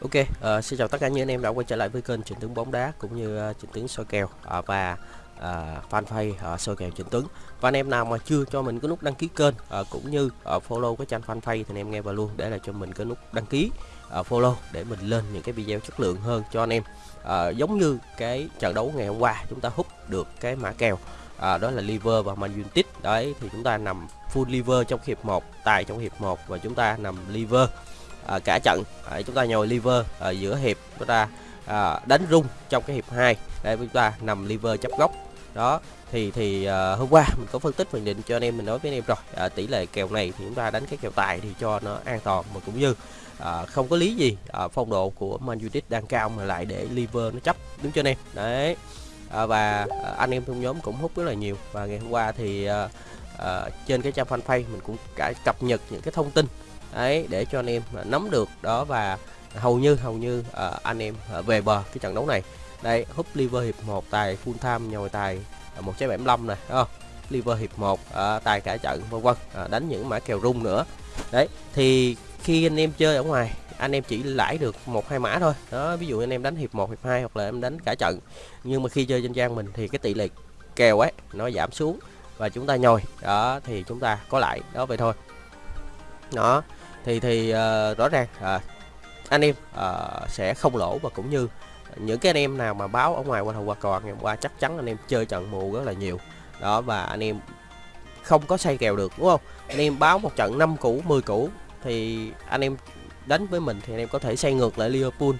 Ok, uh, xin chào tất cả những anh em đã quay trở lại với kênh Trịnh Tướng bóng đá cũng như ờ, uh, Trịnh Tướng soi kèo uh, và uh, fanpage uh, soi kèo Trịnh Tướng. Và anh em nào mà chưa cho mình cái nút đăng ký kênh uh, cũng như uh, follow cái trang fanpage thì anh em nghe vào luôn để là cho mình cái nút đăng ký uh, follow để mình lên những cái video chất lượng hơn cho anh em. Uh, giống như cái trận đấu ngày hôm qua chúng ta hút được cái mã kèo uh, đó là liver và Man United. Đấy thì chúng ta nằm full liver trong hiệp 1, tài trong hiệp 1 và chúng ta nằm liver à, cả trận. À, chúng ta nhồi liver ở giữa hiệp chúng ta à, đánh rung trong cái hiệp 2 để chúng ta nằm liver chấp góc. Đó thì thì à, hôm qua mình có phân tích nhận định cho anh em mình nói với anh em rồi. À, tỷ lệ kèo này thì chúng ta đánh cái kèo tài thì cho nó an toàn mà cũng như à, không có lý gì à, phong độ của Man United đang cao mà lại để liver nó chấp đúng cho anh em? Đấy. À, và à, anh em trong nhóm cũng hút rất là nhiều. Và ngày hôm qua thì à, à, trên cái trang fanpage mình cũng cả cập nhật những cái thông tin đấy để cho anh em à, nắm được đó và hầu như hầu như uh, anh em uh, về bờ cái trận đấu này. Đây húp liver hiệp 1 tài full time nhồi tài một trái 75 này không? Liver hiệp 1 uh, tài cả trận vân vân uh, đánh những mã kèo rung nữa. Đấy thì khi anh em chơi ở ngoài anh em chỉ lãi được một hai mã thôi. Đó ví dụ anh em đánh hiệp 1 hiệp 2 hoặc là em đánh cả trận. Nhưng mà khi chơi trên trang mình thì cái tỷ lệ kèo ấy nó giảm xuống và chúng ta nhồi. Đó thì chúng ta có lại đó vậy thôi. Đó thì thì uh, rõ ràng uh, anh em uh, sẽ không lỗ và cũng như những cái anh em nào mà báo ở ngoài qua thầu qua cò ngày hôm qua chắc chắn anh em chơi trận mù rất là nhiều. Đó và anh em không có say kèo được đúng không? Anh em báo một trận 5 củ 10 củ thì anh em đánh với mình thì anh em có thể xây ngược lại Liverpool.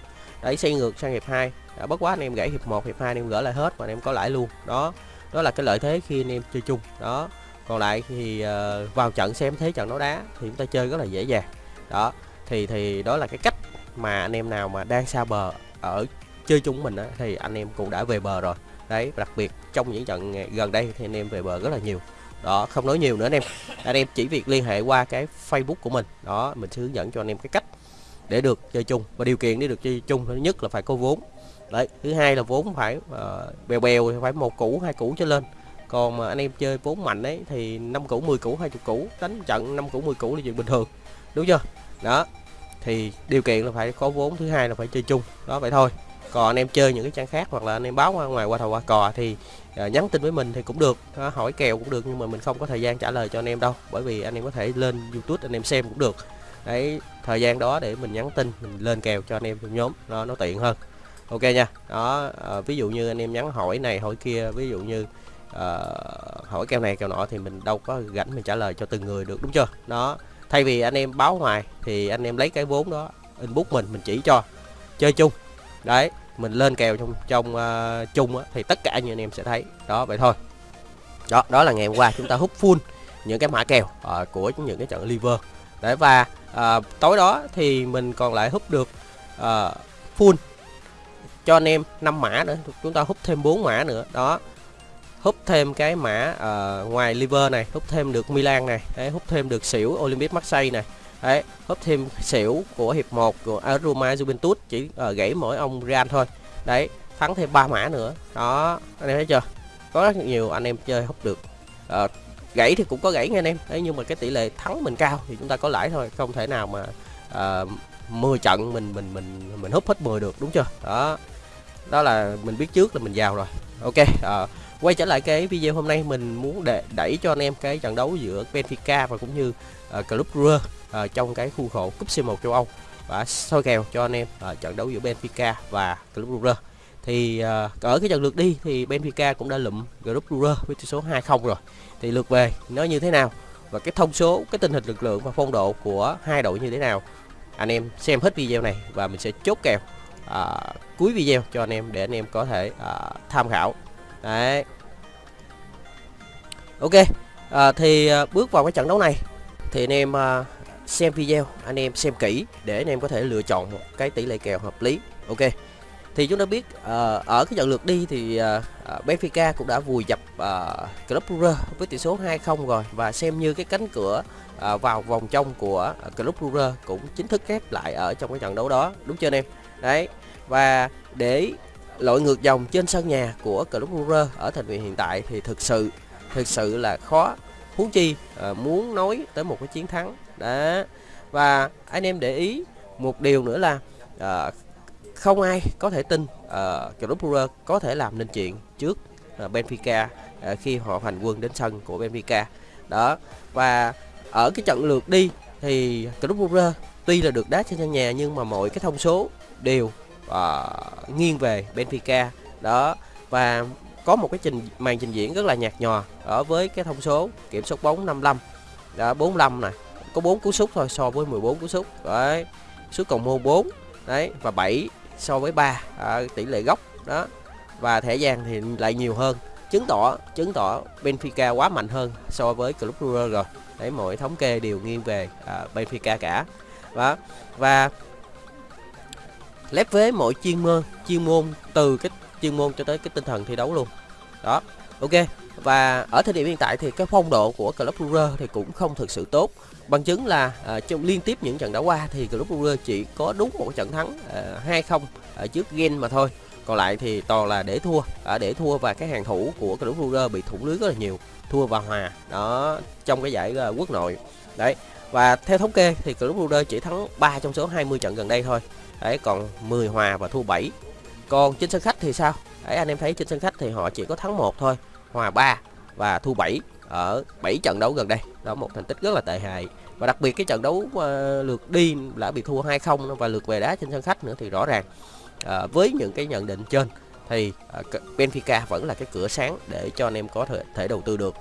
Đấy xây ngược sang hiệp 2 đã bất quá anh em gãy hiệp 1 hiệp 2 anh em gỡ lại hết và anh em có lãi luôn. Đó đó là cái lợi thế khi anh em chơi chung. Đó còn lại thì uh, vào trận xem thế trận đấu đá thì chúng ta chơi rất là dễ dàng. Đó thì thì đó là cái cách mà anh em nào mà đang xa bờ ở chơi chung mình á, thì anh em cũng đã về bờ rồi. Đấy đặc biệt trong những trận gần đây thì anh em về bờ rất là nhiều. Đó không nói nhiều nữa anh em. Anh em chỉ việc liên hệ qua cái facebook của mình. Đó mình sẽ hướng dẫn cho anh em cái cách để được chơi chung và điều kiện để được chơi chung. Thứ nhất là phải có vốn. Đấy thứ hai là vốn phải uh, bèo bèo phải một củ hai củ trở lên còn mà anh em chơi vốn mạnh đấy thì năm củ 10 củ 20 củ đánh trận năm củ 10 củ là chuyện bình thường đúng chưa? Đó thì điều kiện là phải có vốn thứ hai là phải chơi chung đó vậy thôi. Còn anh em chơi những cái trang khác hoặc là anh em báo qua ngoài qua thầu qua cò thì uh, nhắn tin với mình thì cũng được uh, hỏi kèo cũng được nhưng mà mình không có thời gian trả lời cho anh em đâu bởi vì anh em có thể lên youtube anh em xem cũng được. Đấy thời gian đó để mình nhắn tin mình lên kèo cho anh em trong nhóm đó nó tiện hơn. Ok nha đó uh, ví dụ như anh em nhắn hỏi này hỏi kia ví dụ như uh, hỏi kèo này kèo nọ thì mình đâu có rảnh mình trả lời cho từng người được đúng chưa? Đó thay vì anh em báo ngoài thì anh em lấy cái vốn đó inbox mình mình chỉ cho chơi chung. Đấy mình lên kèo trong trong uh, chung á, thì tất cả những anh em sẽ thấy. Đó vậy thôi. Đó đó là ngày hôm qua chúng ta hút full những cái mã kèo uh, của những cái trận liver. Đấy và uh, tối đó thì mình còn lại hút được uh, full cho anh em 5 mã nữa chúng ta hút thêm 4 mã nữa. Đó hút thêm cái mã uh, ngoài liver này hút thêm được Milan này đấy, hút thêm được xỉu Olympic Marseille này đấy hút thêm xỉu của hiệp 1 của Roma Juventus chỉ uh, gãy mỗi ông Real thôi đấy thắng thêm ba mã nữa đó anh em thấy chưa? Có rất nhiều anh em chơi hút được uh, gãy thì cũng có gãy nha anh em đấy nhưng mà cái tỷ lệ thắng mình cao thì chúng ta có lãi thôi không thể nào mà uh, 10 trận mình mình mình mình hút hết 10 được đúng chưa? Đó đó là mình biết trước là mình giàu rồi ok uh, quay trở lại cái video hôm nay mình muốn để đẩy cho anh em cái trận đấu giữa Benfica và cũng như uh, Club Brugge uh, trong cái khuôn khổ cúp C1 châu Âu. Và soi kèo cho anh em uh, trận đấu giữa Benfica và Club Brugge. Thì uh, ở cái trận lượt đi thì Benfica cũng đã lụm Club Brugge với tỷ số 2-0 rồi. Thì lượt về nó như thế nào? Và cái thông số cái tình hình lực lượng và phong độ của hai đội như thế nào? Anh em xem hết video này và mình sẽ chốt kèo à, cuối video cho anh em để anh em có thể à, tham khảo đấy. Ok à, thì à, bước vào cái trận đấu này thì anh em à, xem video anh em xem kỹ để anh em có thể lựa chọn một cái tỷ lệ kèo hợp lý. Ok thì chúng ta biết uh, ở cái trận lượt đi thì uh, Benfica cũng đã vùi dập uh, Club Brugge với tỷ số 2-0 rồi. Và xem như cái cánh cửa uh, vào vòng trong của uh, Club Brugge cũng chính thức khép lại ở trong cái trận đấu đó. Đúng chưa anh em? Đấy và để lội ngược dòng trên sân nhà của Club Brugge ở thành viên hiện tại thì thực sự thực sự là khó. Huống chi à, muốn nói tới một cái chiến thắng. Đó. Và anh em để ý một điều nữa là à, không ai có thể tin à, Club Brugge có thể làm nên chuyện trước à, Benfica à, khi họ hành quân đến sân của Benfica. Đó. Và ở cái trận lượt đi thì Club Brugge tuy là được đá trên sân nhà nhưng mà mọi cái thông số đều uh, nghiêng về Benfica đó và có một cái trình màn trình diễn rất là nhạt nhòa ở với cái thông số kiểm soát bóng 55 đó 45 này có 4 cú sút thôi so với 14 cú sút. Đấy sút cầu môn 4 đấy và 7 so với 3 à, tỷ lệ góc. Đó và thẻ vàng thì lại nhiều hơn chứng tỏ chứng tỏ Benfica quá mạnh hơn so với Club Brugge rồi. Đấy mọi thống kê đều nghiêng về à, Benfica cả. Đó và lép vế mọi chuyên môn chuyên môn từ cái chuyên môn cho tới cái tinh thần thi đấu luôn. Đó ok. Và ở thời điểm hiện tại thì cái phong độ của Club Brugge thì cũng không thực sự tốt. Bằng chứng là à, trong liên tiếp những trận đã qua thì Club Brugge chỉ có đúng một trận thắng à, hai à, 2-0 ở trước Gen mà thôi. Còn lại thì toàn là để thua. À, để thua và cái hàng thủ của Club Brugge bị thủng lưới rất là nhiều. Thua và hòa đó trong cái giải à, quốc nội. Đấy và theo thống kê thì Club Brugge chỉ thắng 3 trong số 20 trận gần đây thôi đấy còn 10 hòa và thua 7 còn trên sân khách thì sao? Đấy anh em thấy trên sân khách thì họ chỉ có thắng một thôi hòa 3 và thua 7 ở 7 trận đấu gần đây. Đó một thành tích rất là tệ hại. Và đặc biệt cái trận đấu uh, lượt đi đã bị thua 2-0 và lượt về đá trên sân khách nữa thì rõ ràng uh, với những cái nhận định trên thì uh, Benfica vẫn là cái cửa sáng để cho anh em có thể, thể đầu tư được.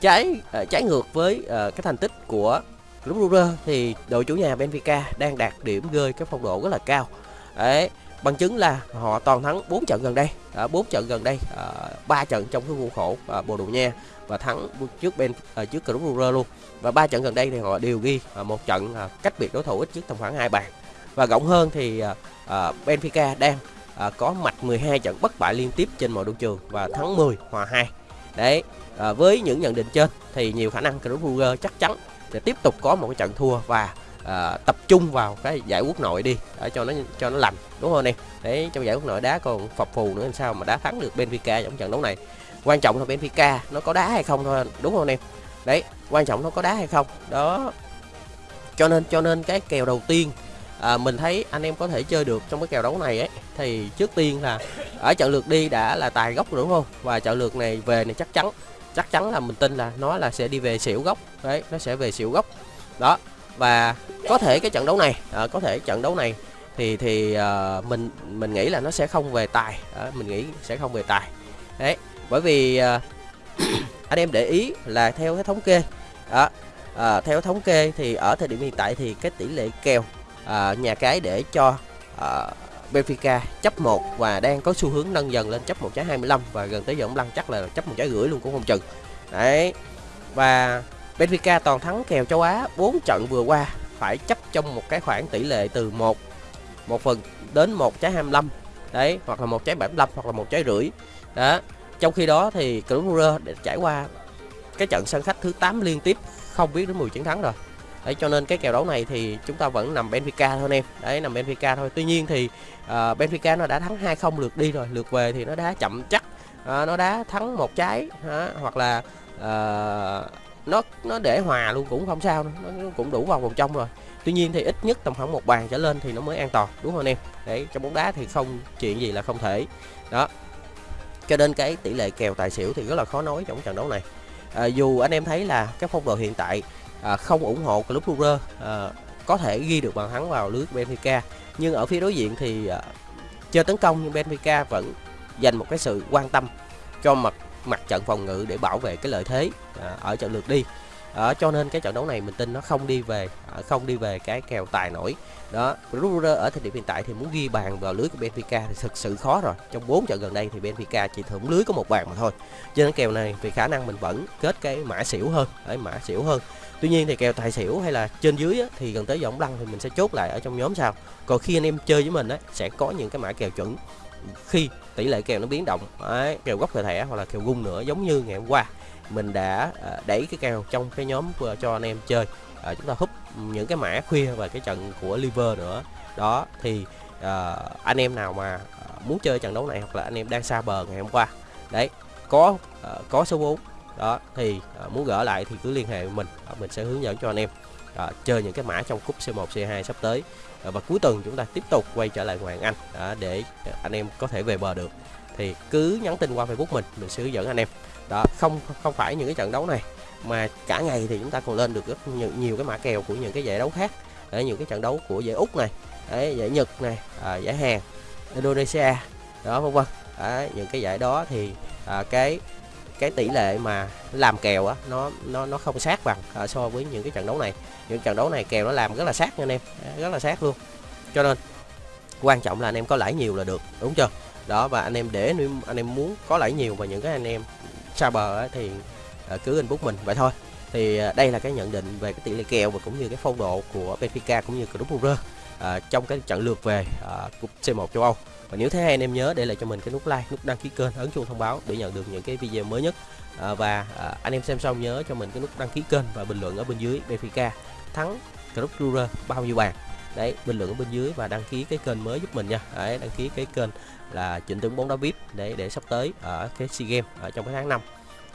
Trái uh, trái ngược với uh, cái thành tích của Club Brugge thì đội chủ nhà Benfica đang đạt điểm gơi cái phong độ rất là cao. Đấy bằng chứng là họ toàn thắng 4 trận gần đây. À, 4 trận gần đây ờ, à, 3 trận trong cái khuôn khổ à, Bồ Đào Nha và thắng trước bên à, trước Club Brugge luôn. Và ba trận gần đây thì họ đều ghi à, một trận à, cách biệt đối thủ ít nhất tầm khoảng hai bàn. Và rộng hơn thì à, à, Benfica đang à, có mạch 12 trận bất bại liên tiếp trên mọi đấu trường và thắng 10 hòa 2 đấy à, với những nhận định trên thì nhiều khả năng Club Brugge chắc chắn để tiếp tục có một cái trận thua và à, tập trung vào cái giải quốc nội đi. Để cho nó cho nó lành đúng không em đấy trong giải quốc nội đá còn phập phù nữa làm sao mà đá thắng được Benfica trong trận đấu này. Quan trọng là Benfica nó có đá hay không thôi đúng không em? Đấy quan trọng nó có đá hay không? Đó. Cho nên cho nên cái kèo đầu tiên à, mình thấy anh em có thể chơi được trong cái kèo đấu này ấy thì trước tiên là ở trận lượt đi đã là tài gốc đúng không? Và trận lượt này về này chắc chắn chắc chắn là mình tin là nó là sẽ đi về xỉu gốc. Đấy nó sẽ về xỉu gốc. Đó và có thể cái trận đấu này à, có thể trận đấu này thì thì à, mình mình nghĩ là nó sẽ không về tài. À, mình nghĩ sẽ không về tài. Đấy bởi vì à, anh em để ý là theo cái thống kê đó à, theo thống kê thì ở thời điểm hiện tại thì cái tỷ lệ kèo à, nhà cái để cho à, Benfica chấp 1 và đang có xu hướng nâng dần lên chấp 1 trái 25 và gần tới giờ ông lăng chắc là chấp một trái rưỡi luôn cũng không chừng. Đấy. Và Benfica toàn thắng kèo châu Á 4 trận vừa qua, phải chấp trong một cái khoảng tỷ lệ từ 1 một phần đến 1 trái 25 đấy, hoặc là một trái 75 hoặc là một trái rưỡi. Đó. Trong khi đó thì Club Brugge trải qua cái trận sân khách thứ 8 liên tiếp, không biết đến 10 chiến thắng rồi đấy cho nên cái kèo đấu này thì chúng ta vẫn nằm Benfica thôi anh em. Đấy nằm Benfica thôi. Tuy nhiên thì uh, Benfica nó đã thắng 2-0 lượt đi rồi. Lượt về thì nó đá chậm chắc. Uh, nó đá thắng một trái uh, hoặc là uh, nó nó để hòa luôn cũng không sao nó cũng đủ vào vòng trong rồi. Tuy nhiên thì ít nhất tầm khoảng một bàn trở lên thì nó mới an toàn đúng không anh em? Đấy trong bóng đá thì không chuyện gì là không thể. Đó. Cho nên cái tỷ lệ kèo tài xỉu thì rất là khó nói trong trận đấu này. À, dù anh em thấy là cái phong độ hiện tại à, không ủng hộ club Brugge à, có thể ghi được bàn thắng vào lưới Benfica. Nhưng ở phía đối diện thì à, chơi tấn công nhưng Benfica vẫn dành một cái sự quan tâm cho mặt mặt trận phòng ngự để bảo vệ cái lợi thế à, ở trận lượt đi à, cho nên cái trận đấu này mình tin nó không đi về à, không đi về cái kèo tài nổi. Đó Ruder ở thời điểm hiện tại thì muốn ghi bàn vào lưới của Benfica thì thực sự khó rồi. Trong 4 trận gần đây thì Benfica chỉ thủng lưới có một bàn mà thôi. Cho nên kèo này vì khả năng mình vẫn kết cái mã xỉu hơn đấy mã xỉu hơn. Tuy nhiên thì kèo tài xỉu hay là trên dưới á, thì gần tới giọng lăng thì mình sẽ chốt lại ở trong nhóm sau. Còn khi anh em chơi với mình á sẽ có những cái mã kèo chuẩn khi tỷ lệ kèo nó biến động đấy, kèo góc về thẻ hoặc là kèo gung nữa giống như ngày hôm qua mình đã à, đẩy cái kèo trong cái nhóm à, cho anh em chơi. À, chúng ta húp những cái mã khuya và cái trận của liver nữa. Đó thì à, anh em nào mà à, muốn chơi trận đấu này hoặc là anh em đang xa bờ ngày hôm qua đấy có à, có số 4 đó thì à, muốn gỡ lại thì cứ liên hệ với mình. À, mình sẽ hướng dẫn cho anh em à, chơi những cái mã trong cúp C1 C2 sắp tới. À, và cuối tuần chúng ta tiếp tục quay trở lại Hoàng Anh à, để anh em có thể về bờ được. Thì cứ nhắn tin qua Facebook mình mình sẽ hướng dẫn anh em đó không không phải những cái trận đấu này mà cả ngày thì chúng ta còn lên được rất nhiều, nhiều cái mã kèo của những cái giải đấu khác. Ở những cái trận đấu của giải úc này đấy, giải nhật này à, giải hàn indonesia đó vân vân. Đấy, những cái giải đó thì à, cái cái tỷ lệ mà làm kèo á nó nó nó không sát bằng à, so với những cái trận đấu này. Những trận đấu này kèo nó làm rất là sát nha anh em rất là sát luôn. Cho nên quan trọng là anh em có lãi nhiều là được đúng chưa? Đó và anh em để nếu anh em muốn có lãi nhiều và những cái anh em xa bờ ấy, thì ờ, cứ inbox mình vậy thôi. Thì ờ, đây là cái nhận định về cái tỷ lệ kèo và cũng như cái phong độ của Benfica cũng như Club Brugge à, ờ, trong cái trận lượt về à, cúp C1 châu Âu. Và nếu thấy hay anh em nhớ để lại cho mình cái nút like nút đăng ký kênh ấn chuông thông báo để nhận được những cái video mới nhất. À, và à, anh em xem xong nhớ cho mình cái nút đăng ký kênh và bình luận ở bên dưới Benfica. Thắng Club Brugge bao nhiêu bàn? Đấy bình luận ở bên dưới và đăng ký cái kênh mới giúp mình nha. Đấy đăng ký cái kênh là chỉnh tướng bóng đá vip để để sắp tới ở cái sea games ở trong cái tháng 5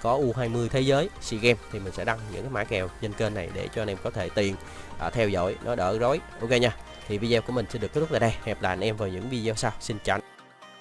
có U20 thế giới SEA Games thì mình sẽ đăng những cái mã kèo trên kênh này để cho anh em có thể tiền à, theo dõi nó đỡ rối. Ok nha. Thì video của mình sẽ được kết thúc tại đây. Hẹn lại anh em vào những video sau. Xin chào.